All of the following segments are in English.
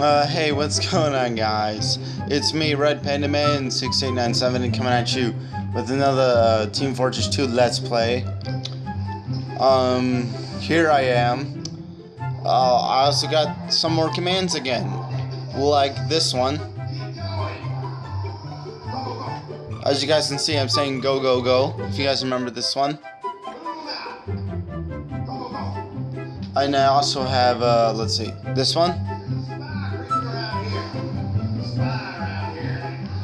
Uh, hey, what's going on, guys? It's me, Red Panda Man 6897, coming at you with another uh, Team Fortress 2 Let's Play. Um, here I am. Uh, I also got some more commands again, like this one. As you guys can see, I'm saying go, go, go, if you guys remember this one. And I also have, uh, let's see, this one.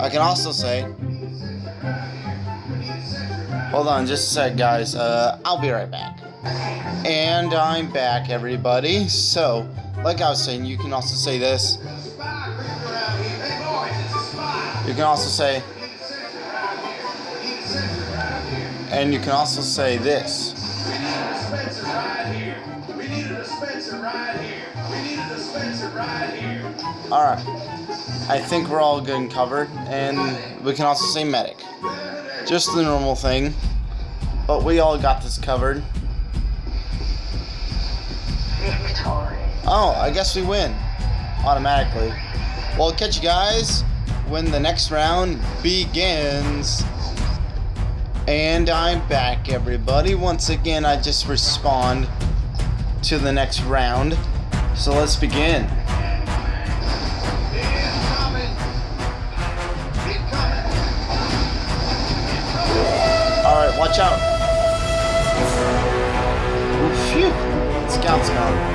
I can also say, hold on just a sec, guys. Uh, I'll be right back. And I'm back, everybody. So, like I was saying, you can also say this. You can also say, and you can also say this. Alright. I think we're all good and covered. And we can also say medic. Just the normal thing. But we all got this covered. Oh, I guess we win. Automatically. Well, catch you guys when the next round begins. And I'm back, everybody. Once again, I just respawn to the next round. So let's begin. Watch out. Phew. Scout's gone.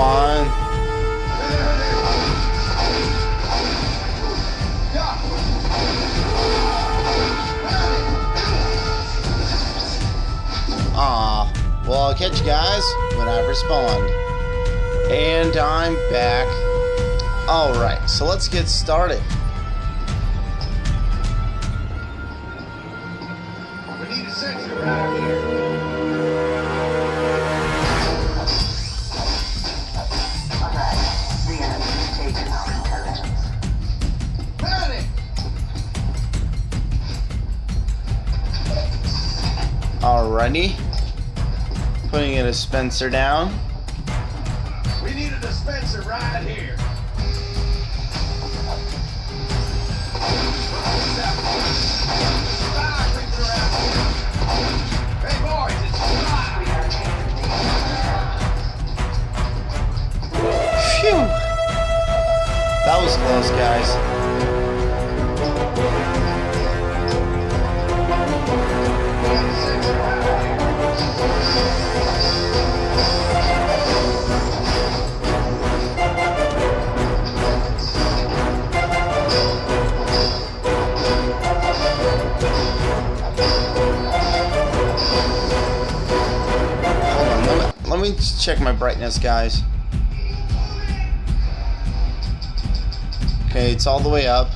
Come on. Ah, well, I'll catch you guys when I respawn. And I'm back. Alright, so let's get started. We need a right here. Alrighty. Putting a dispenser down. Let me, check my brightness, guys. Okay, it's all the way up.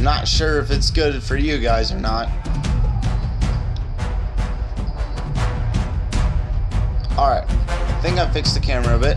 Not sure if it's good for you guys or not. Alright, I think I fixed the camera a bit.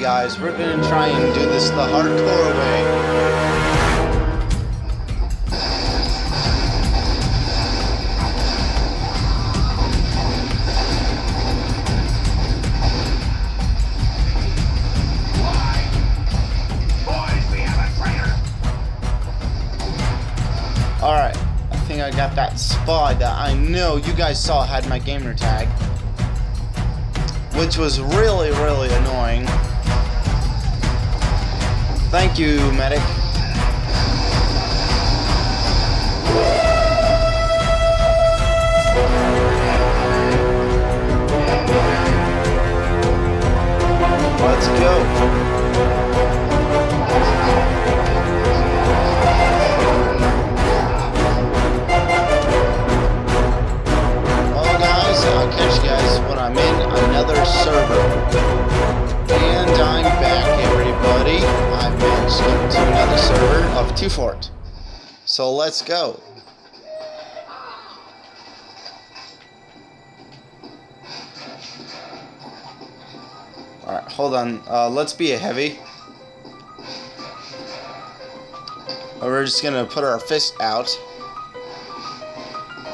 Guys, we're gonna try and do this the hardcore way. Alright, I think I got that spy that I know you guys saw had my gamer tag. Which was really, really annoying. Thank you, medic. Let's go. I'll catch you guys when I'm in another server. And I'm back, everybody. To another server of Two Fort. So let's go. Alright, hold on. Uh, let's be a heavy. We're just gonna put our fist out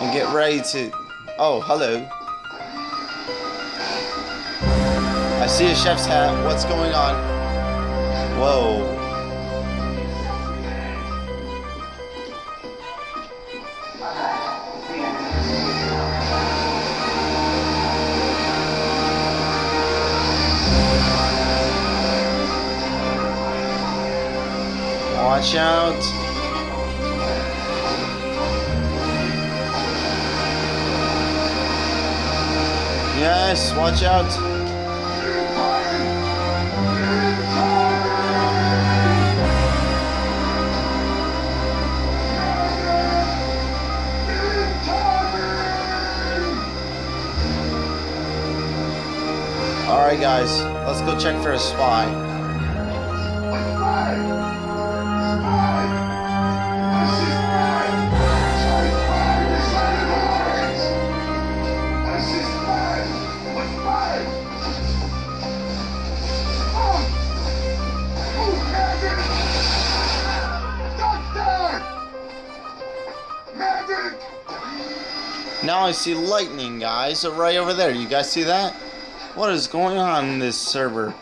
and get ready to. Oh, hello. I see a chef's hat. What's going on? Whoa. Watch out. Yes, watch out. Guys, let's go check for a spy. Now I see lightning, guys, right over there. You guys see that? What is going on in this server?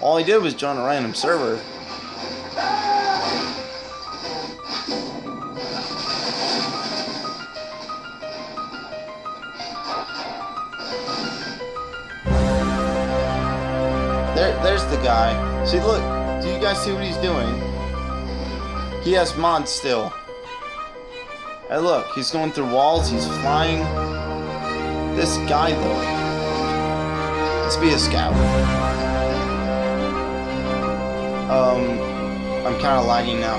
All I did was join a random server. There, there's the guy. See, look. Do you guys see what he's doing? He has mods still. Hey, look. He's going through walls. He's flying. This guy, though. Let's be a scout. Um, I'm kind of lagging now.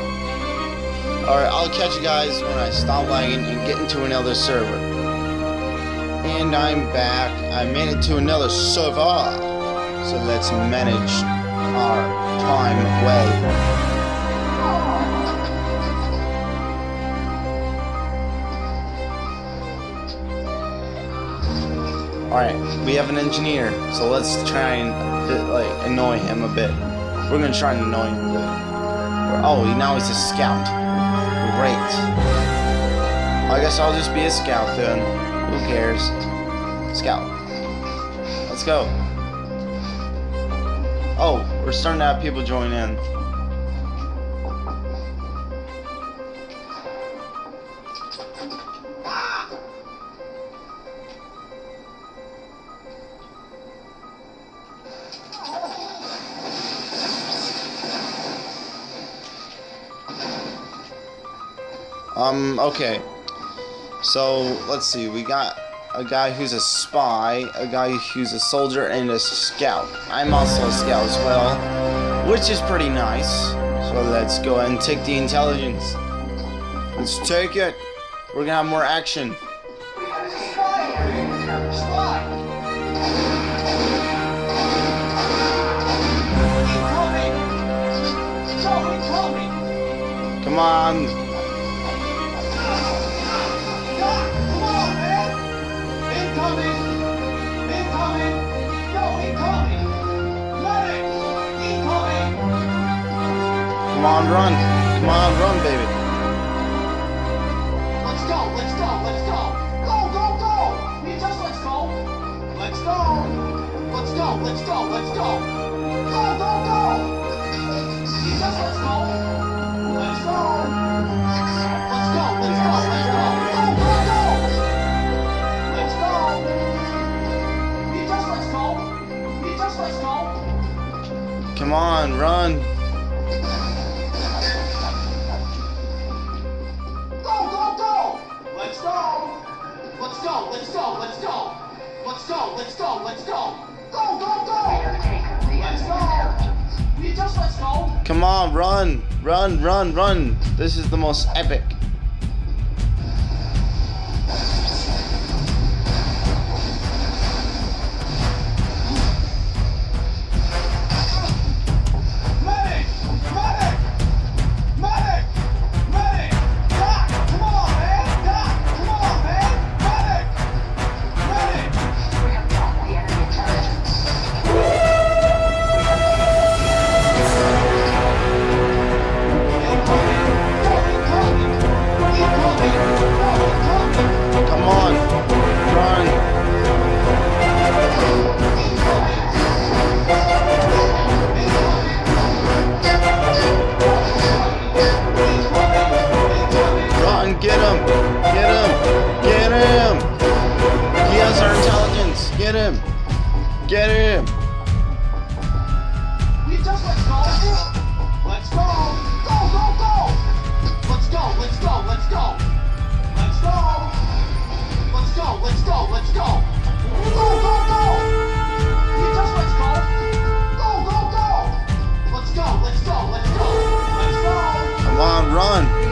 Alright, I'll catch you guys when I stop lagging and get into another server. And I'm back. I made it to another server. So let's manage our time well. Alright, we have an engineer, so let's try and like annoy him a bit. We're gonna try and annoy him a bit. Oh, now he's a scout. Great. I guess I'll just be a scout then. Who cares? Scout. Let's go. Oh, we're starting to have people join in. Um, okay. So, let's see. We got a guy who's a spy, a guy who's a soldier, and a scout. I'm also a scout as well, which is pretty nice. So let's go and take the intelligence. Let's take it. We're gonna have more action. Come on. Go, let's go, let's go. Go, go, go. Just let's go. Let's go. Let's go, let's go, let's go. Go, go, go. Let's go. We just let's go. We just let's go. Come on, run. Go, go, go! Let's go! Let's go, let's go, let's go! Let's go, let's go, let's go, Come on, run. Run, run, run. This is the most epic. Get him. Get him. Get him. He has our intelligence. Get him. Get him. We just let's go. Let's go. Go, go, go. Let's go, let's go, let's go. Let's go. Let's go, let's go, let's go. Go, go, go. We just let's go. Go, go, go. Let's go, let's go, let's go. Let's go. Come on, run.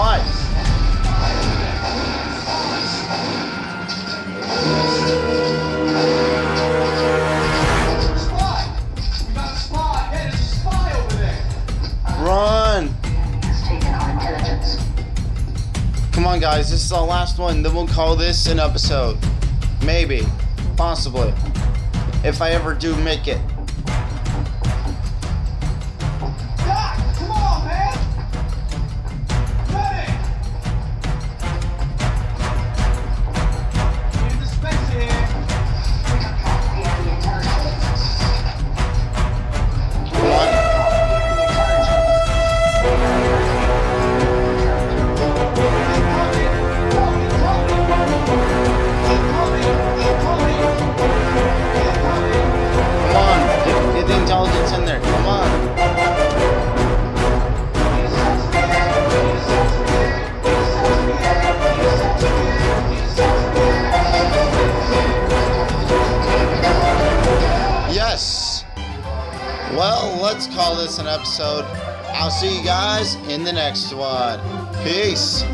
Run. Come on, guys. This is our last one. Then we'll call this an episode. Maybe. Possibly. If I ever do make it. I'll see you guys in the next one. Peace.